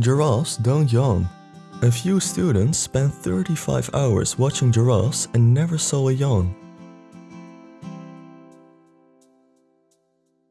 Giraffes don't yawn. A few students spent 35 hours watching giraffes and never saw a yawn.